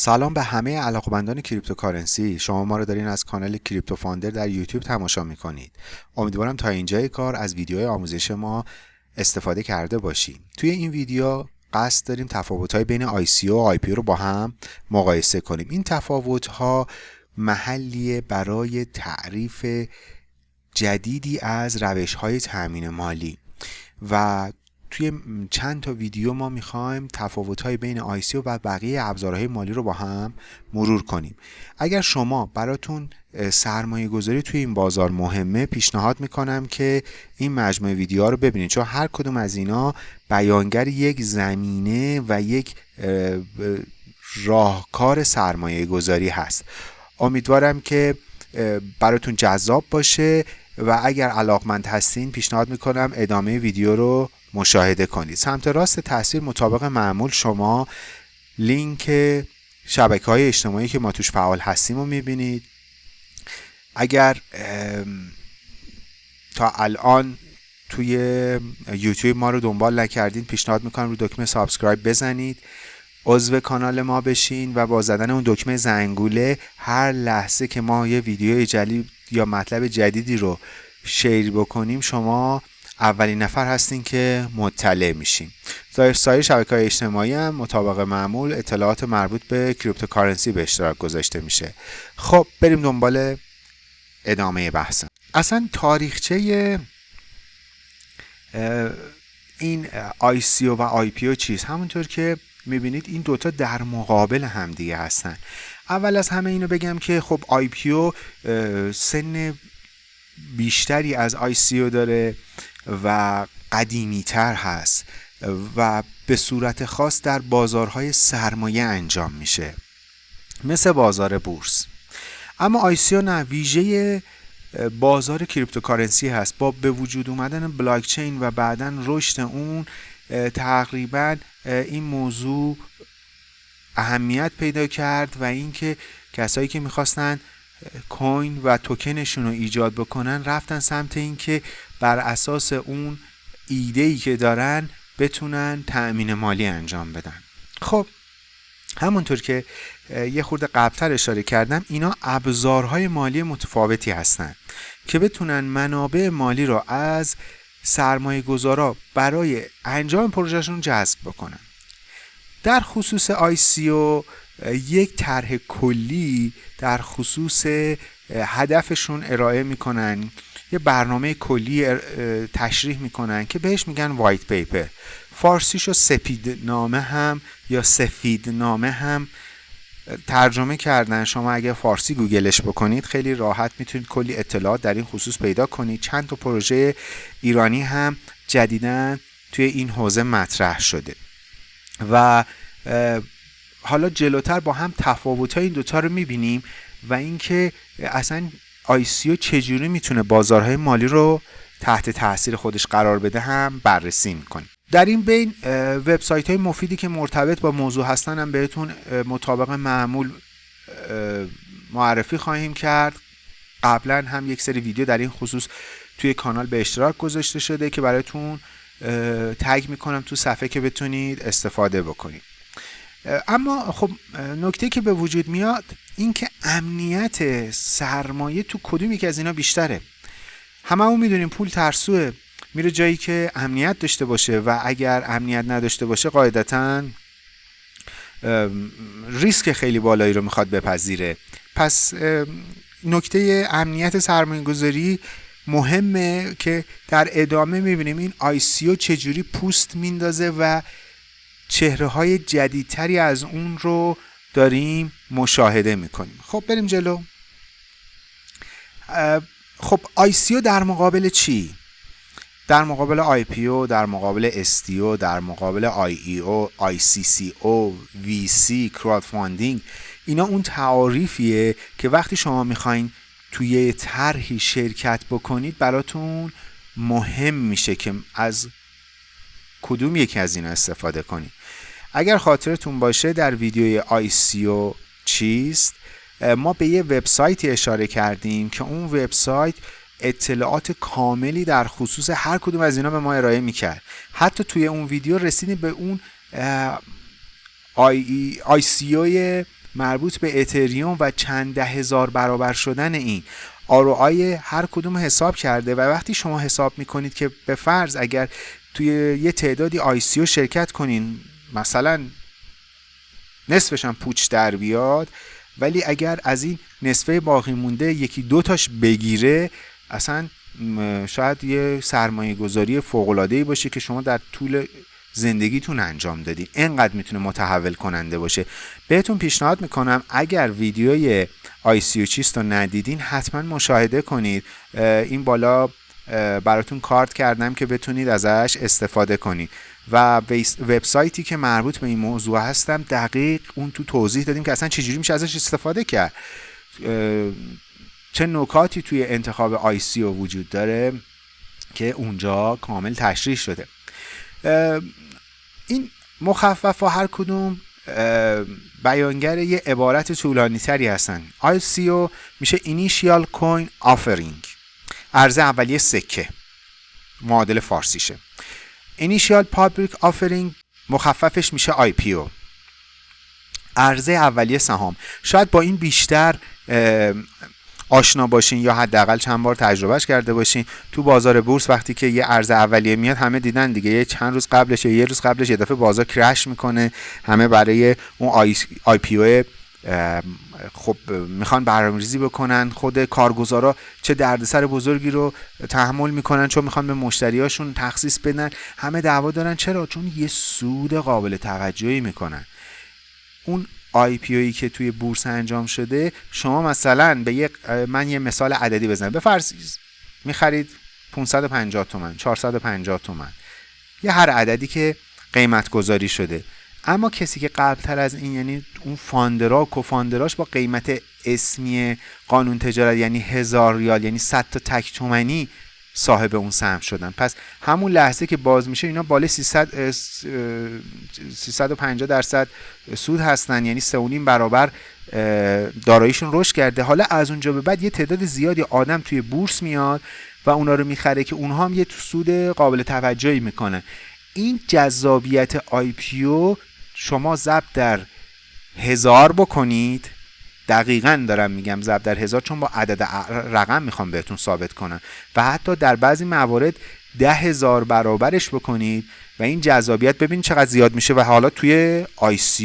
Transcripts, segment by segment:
سلام به همه علاقمندان cryptocurrency. شما ما رو دارین از کانال Crypto Founder در یوتیوب تماشا می‌کنید. امیدوارم تا اینجای کار از ویدیوهای آموزش ما استفاده کرده باشید توی این ویدیو قصد داریم تفاوت های بین ICO و IPO رو با هم مقایسه کنیم. این تفاوت ها محلیه برای تعریف جدیدی از روش های تأمین مالی و توی چند تا ویدیو ما می‌خوایم های بین آیسی و بقیه ابزارهای مالی رو با هم مرور کنیم. اگر شما براتون سرمایه گذاری توی این بازار مهمه پیشنهاد می‌کنم که این مجموعه ویدیوها رو ببینید. چون هر کدوم از اینا بیانگر یک زمینه و یک راهکار سرمایه گذاری هست. امیدوارم که براتون جذاب باشه و اگر علاقمند هستین پیشنهاد می‌کنم ادامه ویدیو رو مشاهده کنید. سمت راست تصویر مطابق معمول شما لینک شبکه های اجتماعی که ما توش فعال هستیم رو می‌بینید. اگر تا الان توی یوتیوب ما رو دنبال نکردین پیشنهاد می‌کنم رو دکمه subscribe بزنید. عضو کانال ما بشین و با زدن اون دکمه زنگوله هر لحظه که ما یه ویدیو جدید یا مطلب جدیدی رو share بکنیم شما اولین نفر هستین که مطلع میشین ظاهر سایر شبکه های اجتماعی هم مطابق معمول اطلاعات مربوط به cryptocurrency به اشتراک گذاشته میشه. خب بریم دنبال ادامه بحث. اصلا تاریخچه این ICO و IPO چیز همونطور که می‌بینید این دوتا در مقابل همدیگه هستن. اول از همه اینو بگم که خب IPO سن بیشتری از ICO داره و قدیمی تر هست و به صورت خاص در بازارهای سرمایه انجام میشه مثل بازار بورس. اما ICO نه ویژه بازار cryptocurrency هست. با به وجود اومدن بلاکچین و بعدا رشد اون تقریبا این موضوع اهمیت پیدا کرد و اینکه کسایی که می‌خواستن کوین و توکنشون رو ایجاد بکنن رفتن سمت اینکه بر اساس اون ایده ای که دارن بتونن تأمین مالی انجام بدن. خب همونطور که یه خورده قبلتر اشاره کردم اینا ابزارهای مالی متفاوتی هستند که بتونن منابع مالی رو از سرمایه گذارا برای انجام پروژهشون جذب بکنن. در خصوص ICO یک طرح کلی در خصوص هدفشون ارائه می‌کنن. یه برنامه کلی تشریح می‌کنن که بهش میگن وایت پیپر فارسیشو سپید نامه هم یا سفید نامه هم ترجمه کردن. شما اگر فارسی گوگلش بکنید خیلی راحت می‌تونید کلی اطلاعات در این خصوص پیدا کنید. چند تا پروژه ایرانی هم جدیدن توی این حوزه مطرح شده. و حالا جلوتر با هم تفاوت این دوتا رو می‌بینیم و اینکه اصلا آیسیو چجوری می‌تونه بازارهای مالی رو تحت تاثیر خودش قرار بده هم بررسی می‌کنیم در این بین وبسایت های مفیدی که مرتبط با موضوع هستن هم بهتون مطابق معمول معرفی خواهیم کرد. قبلا هم یک سری ویدیو در این خصوص توی کانال به اشتراک گذاشته شده که براتون تگ می‌کنم تو صفحه که بتونید استفاده بکنید. اما خب نکته که به وجود میاد این که امنیت سرمایه تو کدوم یکی از اینا بیشتره. همه همون می‌دونیم پول ترسوه. میره جایی که امنیت داشته باشه و اگر امنیت نداشته باشه قاعدتا ریسک خیلی بالایی رو می‌خواد بپذیره. پس نکته امنیت سرمایه گذاری مهمه که در ادامه می‌بینیم این ICO چجوری پوست میندازه و چهره های جدیدتری از اون رو داریم مشاهده می‌کنیم. خب بریم جلو. خب ICO در مقابل چی؟ در مقابل IPO، در مقابل STO، در مقابل IEO، آی سی سی او، وی سی، crowdfunding اینا اون تعاریفیه که وقتی شما می‌خواین توی طرحی شرکت بکنید براتون مهم میشه که از کدوم یکی از اینا استفاده کنید. اگر خاطرتون باشه در ویدیوی آیسیو چیست ما به یه وبسایتی اشاره کردیم که اون وبسایت اطلاعات کاملی در خصوص هر کدوم از اینا به ما ارائه می‌کرد. حتی توی اون ویدیو رسیدیم به اون آی, ICO مربوط به اتریوم و چند ده هزار برابر شدن این. ROI هر کدوم حساب کرده و وقتی شما حساب می‌کنید که به فرض اگر توی یه تعدادی ICO شرکت کنین مثلا نصفش هم پوچ در بیاد ولی اگر از این نصفه باقی مونده یکی دو تاش بگیره اصلا شاید یه سرمایه گذاری فوق باشه که شما در طول زندگیتون انجام دادین اینقدر می‌تونه متحول کننده باشه. بهتون پیشنهاد می‌کنم اگر ویدیوی آی سی چیست رو ندیدین حتما مشاهده کنید. این بالا براتون کارت کردم که بتونید ازش استفاده کنید. و وبسایتی که مربوط به این موضوع هستم دقیق اون تو توضیح دادیم که اصلا چجوری میشه ازش استفاده کرد. چه نکاتی توی انتخاب آی سی وجود داره که اونجا کامل تشریح شده. این مخفف ها هر کدوم بیانگر یه عبارت طولانی تری هستن او میشه Initial Coin Offering. عرضه اولیه سکه. معادل فارسیشه. Initial Public Offering مخففش میشه IPO عرضه اولیه سهام. شاید با این بیشتر آشنا باشین یا حداقل چند بار تجربهش کرده باشین. تو بازار بورس وقتی که یه ارز اولیه میاد همه دیدن دیگه. یه چند روز قبلش یه روز قبلش یه دفعه بازار کرش می‌کنه. همه برای اون آی, آی پی او خب می‌خوان برنامه‌ریزی بکنن. خود کارگزارا چه دردسر بزرگی رو تحمل می‌کنن چون می‌خوان به مشتریاشون تخصیص بدن. همه دعوا دارن. چرا؟ چون یه سود قابل توجهی می‌کنن. اون IPO که توی بورس انجام شده شما مثلا به یک من یه مثال عددی بزنم. فرض می‌خرید 550 تومن 450 تومن. یه هر عددی که قیمت گذاری شده. اما کسی که قبلتر از این یعنی اون founder ا و co-founder اش با قیمت اسمی قانون تجارت یعنی هزار ریال یعنی 100 تا تک تومنی صاحب اون سهم شدن. پس همون لحظه که باز میشه اینا بالای 300 350 درصد سود هستن. یعنی 3.5 برابر داراییشون رشد کرده. حالا از اونجا به بعد یه تعداد زیادی آدم توی بورس میاد و اونا رو می‌خره که اونها هم یه سود قابل توجهی می‌کنن. این جذابیت آی پیو شما ضرب در هزار بکنید. دقیقا دارم میگم ضرب در هزار چون با عدد رقم می‌خوام بهتون ثابت کنم. و حتی در بعضی موارد ده هزار برابرش بکنید و این جذابیت ببینید چقدر زیاد میشه و حالا توی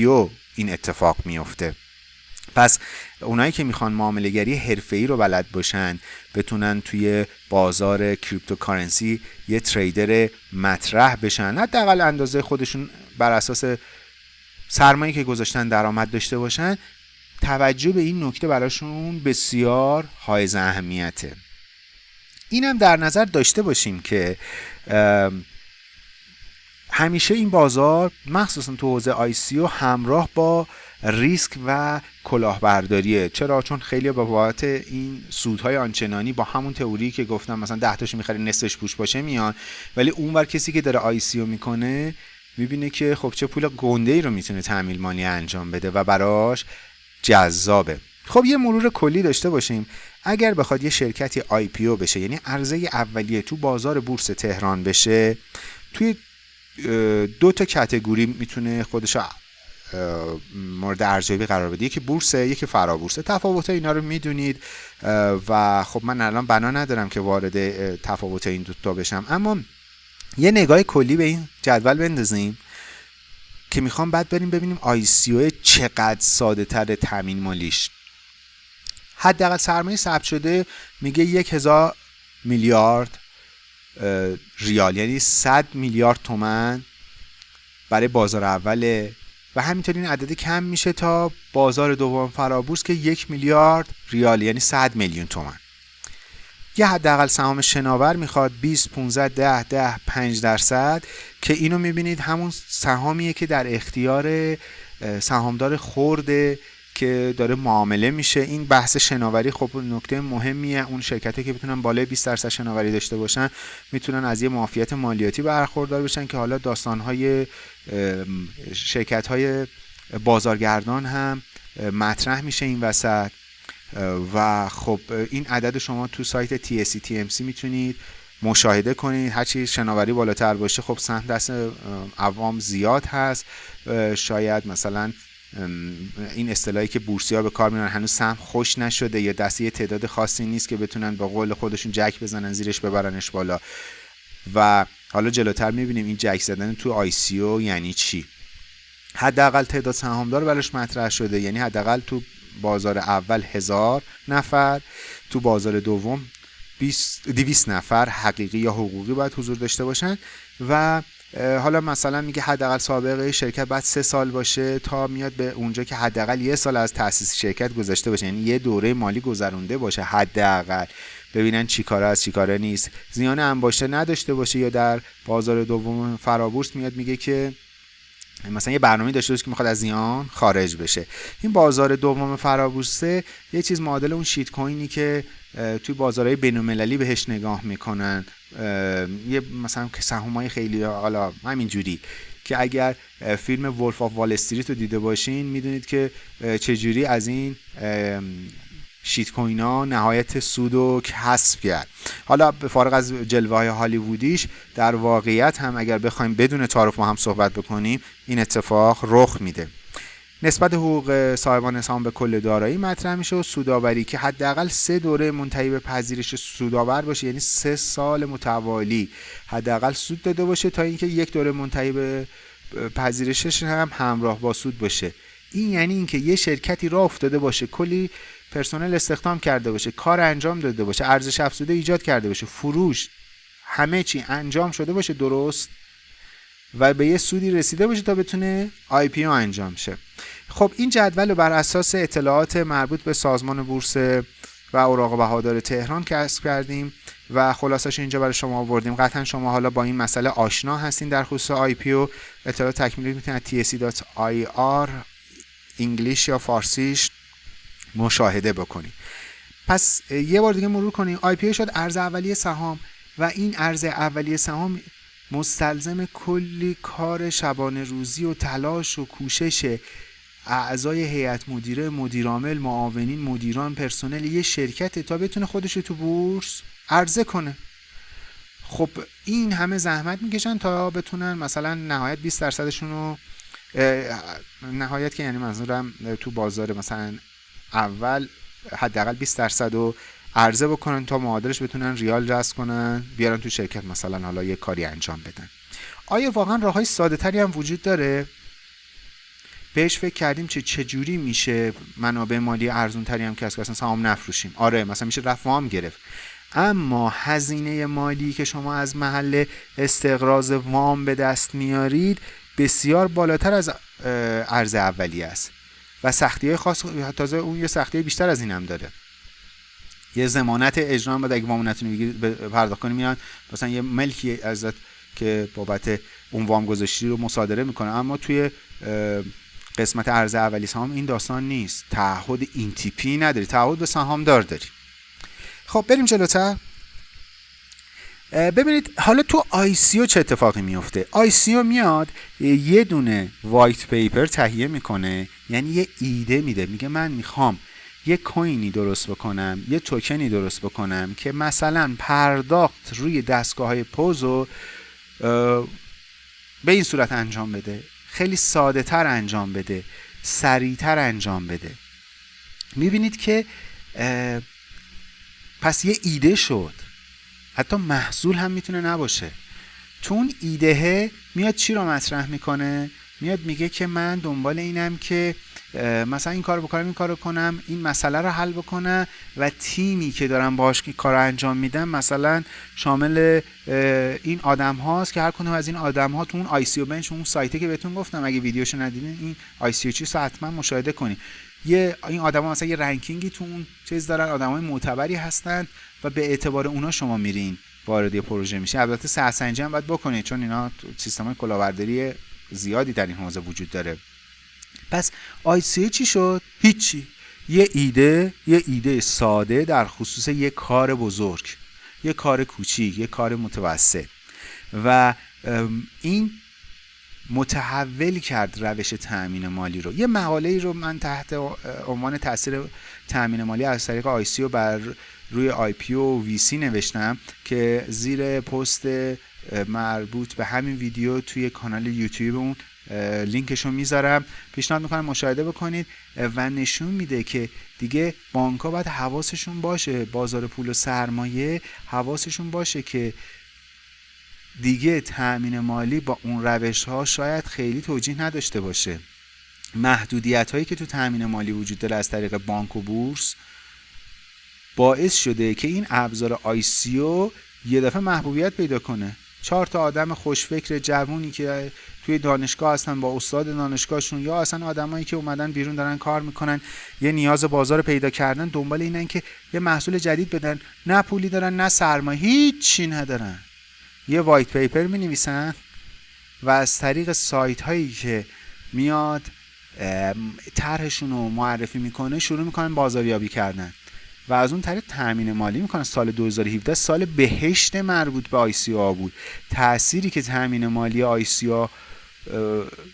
ICO این اتفاق میفته. پس اونایی که می‌خوان معاملهگری حرفه‌ای رو بلد باشن بتونن توی بازار cryptocurrency یه trader مطرح بشن. حداقل اندازه خودشون بر اساس سرمایه که گذاشتن درآمد داشته باشن توجه به این نکته براشون بسیار حائز اهمیته. اینم در نظر داشته باشیم که همیشه این بازار مخصوصا تو حوزه آی سی همراه با ریسک و کلاهبرداریه. چرا؟ چون خیلی به بابت این سودهای آنچنانی با همون تئوری که گفتم مثلا 10 تاشو می‌خری نصفش پوش باشه میان. ولی اونور کسی که داره آی سی می‌کنه می‌بینه که خب چه پول گنده ای رو می‌تونه تعمیل مالی انجام بده و براش جذابه. خب یه مرور کلی داشته باشیم. اگر بخواد یه شرکتی آی پی او بشه یعنی عرضه اولیه تو بازار بورس تهران بشه توی دو تا کتگوری می‌تونه خودش مورد ارزیابی قرار بده. یکی بورسه یکی فرابورسه. تفاوت اینا رو می‌دونید و خب من الان بنا ندارم که وارد تفاوت این دوتا بشم. اما یه نگاه کلی به این جدول بندازیم که می‌خوام بعد بریم ببینیم آی چقدر ساده تر تامین مالیش. حداقل سرمایه ثبت شده میگه یک هزار میلیارد ریال. یعنی 100 میلیارد تومن برای بازار اوله و همینطور این عدد کم میشه تا بازار دوم فرابورس که یک میلیارد ریال یعنی 100 میلیون تومن یه حداقل سهام شناور می‌خواد 20 15 10 10 5 درصد که اینو می‌بینید همون سهامیه که در اختیار سهامدار خورده که داره معامله میشه. این بحث شناوری خب نکته مهمیه. اون شرکتی که بتونن بالای 20 درصد شناوری داشته باشن می‌تونن از یه معافیت مالیاتی برخوردار بشن که حالا داستانهای شرکت های بازارگردان هم مطرح میشه این وسط. و خب این عدد شما تو سایت TSC TMC می‌تونید مشاهده کنید. هرچی شناوری بالاتر باشه خب سهم دست عوام زیاد هست. شاید مثلا این اصطلاحی که بورسیا به کار میارن هنوز سهم خوش نشده یا دسته یه تعداد خاصی نیست که بتونن با قول خودشون جک بزنن زیرش ببرنش بالا. و حالا جلوتر می‌بینیم این جک زدن تو آی سی او یعنی چی. حداقل تعداد سهامدار براش مطرح شده یعنی حداقل تو بازار اول هزار نفر تو بازار دوم 200 نفر حقیقی یا حقوقی باید حضور داشته باشن و حالا مثلا میگه حداقل سابقه شرکت بعد سه سال باشه تا میاد به اونجا که حداقل یه سال از تاسیس شرکت گذشته باشه. یعنی یه دوره مالی گذرونده باشه حداقل. ببینن چی کاره از چی کاره نیست. زیان انباشته نداشته باشه یا در بازار دوم فرابورس میاد میگه که مثلا یه برنامه داشته باشه که می‌خواد از زیان خارج بشه. این بازار دوم فرابورسه یه چیز معادل اون shitcoin ی که توی بازارهای بین‌المللی بهش نگاه می‌کنن. یه مثلا سهمای خیلی حالا همین جوری که اگر فیلم Wolf of Wall Street رو دیده باشین می‌دونید که چجوری از این shitcoin ها نهایت سود و کسب کرد. حالا به فارغ از جلوه های هالیوودیش در واقعیت هم اگر بخوایم بدون تعارف ما هم صحبت بکنیم این اتفاق رخ میده. نسبت حقوق صاحبان سهام به کل دارایی مطرح میشه و سوداوری که حداقل سه دوره منتهی به پذیرش سودآور باشه یعنی سه سال متوالی. حداقل سود داده باشه تا اینکه یک دوره منتهی به پذیرشش هم همراه با سود باشه. این یعنی اینکه یه شرکتی راه افتاده باشه کلی پرسنل استخدام کرده باشه کار انجام داده باشه ارزش افزوده ایجاد کرده باشه فروش همه چی انجام شده باشه درست و به یه سودی رسیده باشه تا بتونه IPO انجام شه. خب این جدول رو بر اساس اطلاعات مربوط به سازمان بورس و اوراق بهادار تهران کسب کردیم و خلاصش اینجا برای شما آوردیم. قطعا شما حالا با این مسئله آشنا هستین در خصوص IPO. اطلاعات تکمیلی می‌تونید tse.ir انگلیسیش یا فارسیش مشاهده بکنید پس یه بار دیگه مرور کنیم. پی شد ارز اولیه سهام و این ارز اولیه سهام مستلزم کلی کار شبانه روزی و تلاش و کوشش اعضای هیئت مدیره مدیرعامل معاونین مدیران پرسنل یه شرکت تا بتونه خودش تو بورس عرضه کنه. خب این همه زحمت می‌کشن تا بتونن مثلا نهایت 20 درصدشون رو نهایت که یعنی منظورم تو بازار مثلا اول حداقل 20 درصد رو عرضه بکنن تا معادلش بتونن ریال جذب کنن بیارن تو شرکت مثلا حالا یه کاری انجام بدن. آیا واقعا راه های ساده تری هم وجود داره؟ بهش فکر کردیم چه چجوری میشه منابع مالی ارزون تری هم که اصلا سهام نفروشیم؟ آره مثلا میشه رفت وام گرفت. اما هزینه مالی که شما از محل استقراض وام به دست میارید بسیار بالاتر از ارز اولیه است. و سختی خاص تازه اون یه سختی بیشتر از این هم داره. یه زمانت اجرا بعد اگه وام نتونی پرداخت کنی میان. مثلا یه ملکی ازت که بابت اون وام گذاشتی رو مصادره می‌کنه. اما توی قسمت ارز اولی سهام این داستان نیست. تعهد این تیپی نداری. تعهد به سهامدار داری. خب بریم جلوتر. ببینید حالا تو او چه اتفاقی میفته؟ او میاد یه دونه وایت پیپر تهیه می‌کنه یعنی یه ایده میده میگه من می‌خوام یه کوینی درست بکنم یه توکنی درست بکنم که مثلا پرداخت روی دستگاه های پوزو به این صورت انجام بده. خیلی ساده تر انجام بده سریعتر انجام بده. می‌بینید که پس یه ایده شد. حتی محصول هم می‌تونه نباشه. تو اون ایدهه میاد چی رو مطرح می‌کنه؟ میاد میگه که من دنبال اینم که مثلا این کار بکنم این کار کنم این مسئله رو حل بکنم و تیمی که دارم باش که کار انجام میدم مثلا شامل این آدم هاست که هر کنه از این آدم ها تو اون آی سی بنچ اون سایته که بهتون گفتم اگه ویدیوشو ندیدین این آی سی او چی حتما مشاهده کنید یه این آدما مثلا یه رنکینگی تو اون چیز دارن آدمای معتبری هستن و به اعتبار اونا شما میرین وارد پروژه میشه البته سرسنجی هم باید بکنید چون اینا سیستم کلاهبرداری زیادی در این حوزه وجود داره. پس آیسی چی شد؟ هیچی. یه ایده یه ایده ساده در خصوص یه کار بزرگ یه کار کوچیک یه کار متوسط. و این متحول کرد روش تأمین مالی رو. یه مقاله رو من تحت عنوان تاثیر تأمین مالی از طریق ICO بر روی IPO و VC نوشتم که زیر پست مربوط به همین ویدیو توی کانال یوتیوب اون لینکش رو می‌ذارم. پیشنهاد می‌کنم مشاهده بکنید و نشون میده که دیگه بانک ها باید حواسشون باشه. بازار پول و سرمایه حواسشون باشه که دیگه تأمین مالی با اون روش ها شاید خیلی توجیه نداشته باشه. محدودیت هایی که تو تأمین مالی وجود داره از طریق بانک و بورس باعث شده که این ابزار آیسیو یه دفعه محبوبیت پیدا کنه. چهار تا آدم خوشفکر جوونی که توی دانشگاه هستن با استاد دانشگاهشون یا اصلا آدمایی که اومدن بیرون دارن کار می‌کنن یه نیاز بازار پیدا کردن دنبال اینن که یه محصول جدید بدن. نه پولی دارن نه سرمایه هیچی ندارن. یه white paper می نویسن و از طریق سایت هایی که میاد طرحشون رو معرفی می‌کنه شروع می‌کنن بازاریابی کردن. و از اون طریق تامین مالی می‌کنن. سال 2017 سال بهشت مربوط به ICO بود. تأثیری که تامین مالی ICO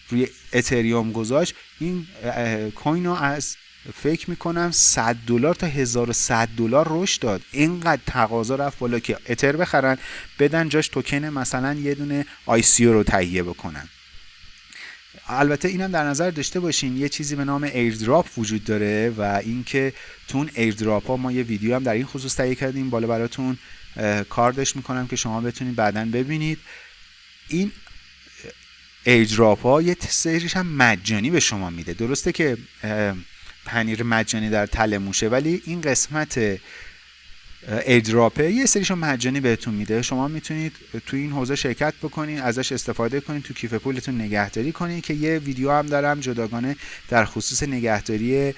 روی اتریوم گذاشت این coin رو از فکر می‌کنم 100 دلار تا 1100 دلار رشد داد. اینقدر تقاضا رفت بالا که اتر بخرن بدن جاش توکن مثلا یه دونه ICO رو تهیه بکنن. البته اینم در نظر داشته باشین یه چیزی به نام airdrop وجود داره و اینکه تون airdrop ها ما یه ویدیو هم در این خصوص تهیه کردیم بالا براتون کاردش می‌کنم که شما بتونید بعدا ببینید. این airdrop ها یه سریش هم مجانی به شما میده. درسته که پنیر مجانی در تله موشه ولی این قسمت airdrop ه. یه سریشو مجانی بهتون میده. شما می‌تونید توی این حوزه شرکت بکنید ازش استفاده کنید تو کیف پولتون نگهداری کنید که یه ویدیو هم دارم جداگانه در خصوص نگهداری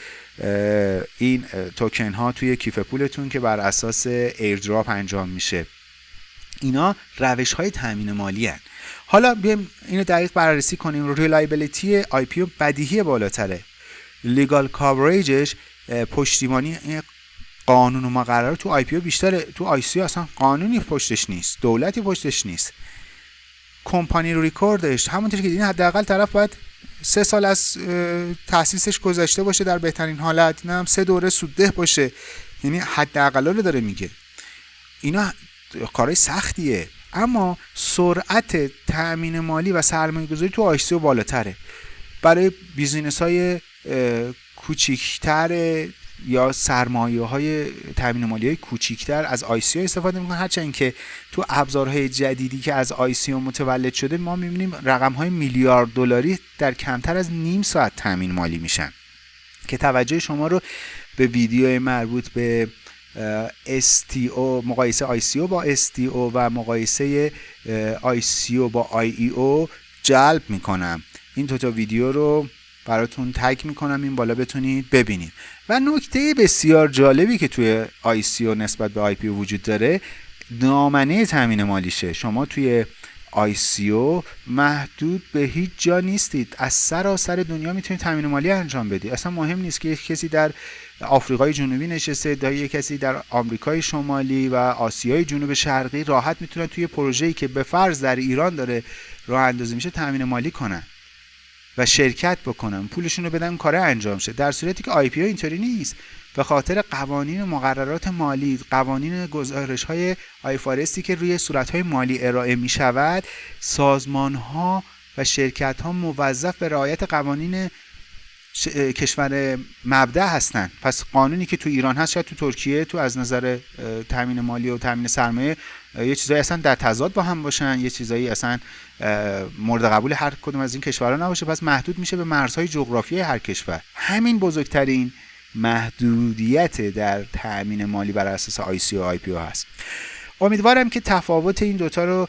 این توکن ها توی کیف پولتون که بر اساس airdrop انجام میشه. اینا روش های تامین مالی هن. حالا بیایم اینو دقیق بررسی کنیم. reliability IPO بدیهی بالاتره. legal coverage ش پشتیبانی قانون و مقرر تو IPO بیشتر تو ICO اصلا قانونی پشتش نیست. دولتی پشتش نیست. company record ش. همونطور که دیدین حداقل طرف باید سه سال از تاسیسش گذشته باشه در بهترین حالت. نه هم سه دوره سودده باشه. یعنی حداقل رو داره میگه. اینا کارهای سختیه. اما سرعت تأمین مالی و سرمایه گذاری تو ICO بالاتره. برای business های کوچیکتر یا سرمایه های تامین مالی کوچیکتر از ICO استفاده می‌کنن. هرچند که تو ابزارهای جدیدی که از ICO متولد شده ما می‌بینیم رقم های میلیارد دلاری در کمتر از نیم ساعت تامین مالی میشن. که توجه شما رو به ویدیو مربوط به STO مقایسه ICO با STO و مقایسه ICO با IEO جلب می‌کنم. این دو تا ویدیو رو براتون تگ می‌کنم این بالا بتونید ببینید. و نکته بسیار جالبی که توی او نسبت به پی وجود داره دامنه تامین مالیشه شما توی او محدود به هیچ جا نیستید. از سراسر دنیا می‌تونید تامین مالی انجام بدید. اصلا مهم نیست که یک کسی در آفریقای جنوبی نشسته یا یک کسی در آمریکای شمالی و آسیای جنوب شرقی راحت می‌تونه توی پروژه‌ای که به فرض در ایران داره راه اندازی میشه تامین مالی کنن و شرکت بکنن پولشون رو بدن کار انجام شه. در صورتی که آی پی اینطوری نیست. به خاطر قوانین و مقررات مالی قوانین گزارش های آیفارستی که روی صورت های مالی ارائه می شود سازمان ها و شرکت ها موظف به رعایت قوانین کشور مبدع هستن. پس قانونی که تو ایران هست شاید تو ترکیه تو از نظر تامین مالی و تامین سرمایه یه چیزایی اصلا در تضاد با هم باشن یه چیزایی اصلا مورد قبول هر کدوم از این کشورها نباشه. پس محدود میشه به مرزهای جغرافیایی هر کشور. همین بزرگترین محدودیت در تأمین مالی بر اساس آی و پی هست. امیدوارم که تفاوت این دوتا رو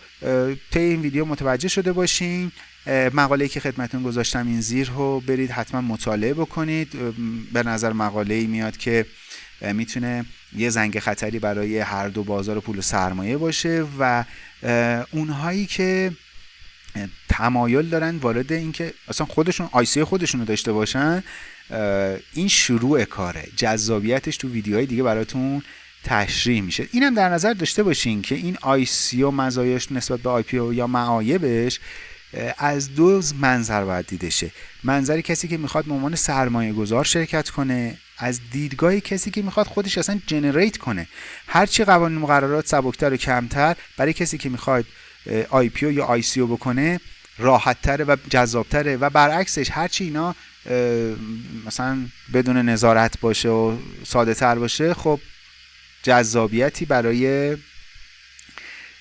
طی این ویدیو متوجه شده باشین. مقاله که خدمتون گذاشتم این زیر رو برید حتما مطالعه بکنید. به نظر مقاله ای میاد که می‌تونه یه زنگ خطری برای هر دو بازار پول و سرمایه باشه و اونهایی که تمایل دارن وارد اینکه اصلا خودشون آیسی خودشون رو داشته باشن این شروع کاره. جذابیتش تو ویدیوهای دیگه براتون تشریح میشه. اینم در نظر داشته باشین که این آی سی و مزایاش نسبت به آی او یا معایبش از دو منظر باید دیده شه. منظر کسی که می‌خواد به عنوان سرمایه گذار شرکت کنه از دیدگاه کسی که می‌خواد خودش اصلا generate کنه. هرچی قوانین مقررات سبکتر و کمتر برای کسی که می‌خواد IPO یا ICO بکنه راحت و جذابتره و برعکسش هرچی اینا مثلا بدون نظارت باشه و ساده تر باشه خب جذابیتی برای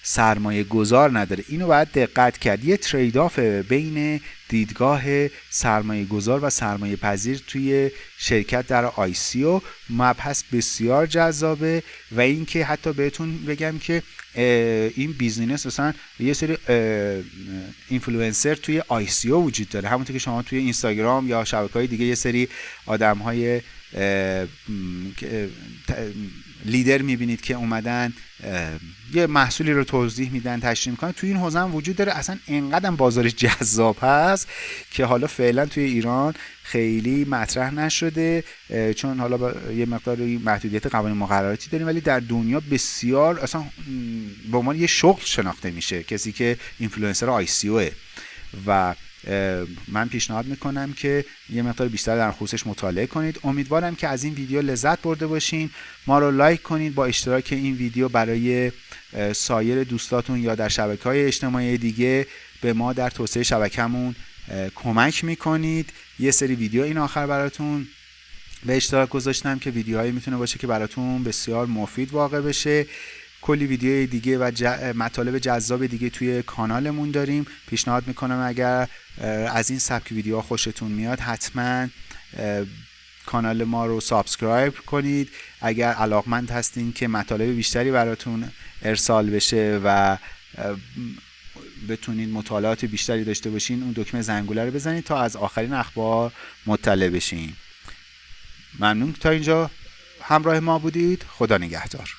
سرمایه گذار نداره. اینو باید دقت کرد. یه trade-off بین دیدگاه سرمایه گذار و سرمایه پذیر توی شرکت در ICO مبحث بسیار جذابه و اینکه حتی بهتون بگم که این business مثلا یه سری اینفلوئنسر توی ICO وجود داره. همونطور که شما توی اینستاگرام یا شبکه های دیگه یه سری آدم های لیدر می‌بینید که اومدن یه محصولی رو توضیح میدن تشریح می‌کنن. توی این حوزه هم وجود داره. اصلا انقدر بازار جذاب هست که حالا فعلا توی ایران خیلی مطرح نشده چون حالا با یه مقدار محدودیت قوانین مقرراتی داریم ولی در دنیا بسیار اصلا به عنوان یه شغل شناخته میشه کسی که influencer ICO و من پیشنهاد می‌کنم که یه مقدار بیشتر در خصوصش مطالعه کنید. امیدوارم که از این ویدیو لذت برده باشین. ما رو لایک کنید با اشتراک این ویدیو برای سایر دوستاتون یا در شبکه های اجتماعی دیگه به ما در توسعه شبکمون کمک می‌کنید. یه سری ویدیو این آخر براتون به اشتراک گذاشتم که ویدیوهایی می‌تونه باشه که براتون بسیار مفید واقع بشه. کلی ویدیو دیگه و مطالب جذاب دیگه توی کانالمون داریم. پیشنهاد می‌کنم اگر از این سبک ویدیوها خوشتون میاد حتما کانال ما رو subscribe کنید. اگر علاقمند هستین که مطالب بیشتری براتون ارسال بشه و بتونید مطالعات بیشتری داشته باشین اون دکمه زنگوله رو بزنید تا از آخرین اخبار مطلع بشین. ممنون. تا اینجا همراه ما بودید. خدا نگهدار.